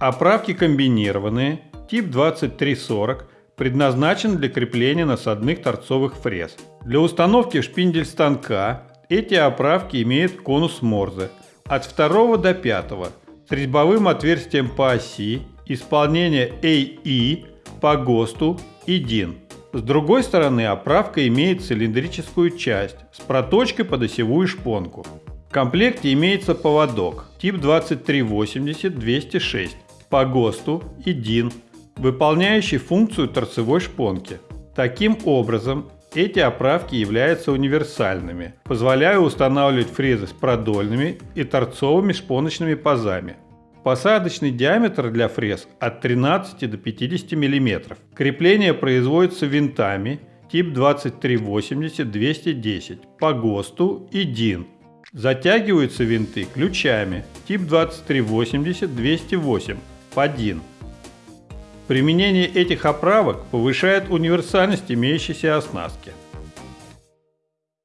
Оправки комбинированные, тип 2340, предназначен для крепления насадных торцовых фрез. Для установки шпиндель станка эти оправки имеют конус Морзе от 2 до 5 с резьбовым отверстием по оси, исполнение AE по ГОСТу и DIN. С другой стороны оправка имеет цилиндрическую часть с проточкой под осевую шпонку. В комплекте имеется поводок тип 2380-206 по ГОСТу и DIN, выполняющий функцию торцевой шпонки. Таким образом, эти оправки являются универсальными, позволяя устанавливать фрезы с продольными и торцовыми шпоночными пазами. Посадочный диаметр для фрез от 13 до 50 мм. Крепление производится винтами тип 2380-210 по ГОСТу и DIN. Затягиваются винты ключами тип 2380-208 по DIN. Применение этих оправок повышает универсальность имеющейся оснастки.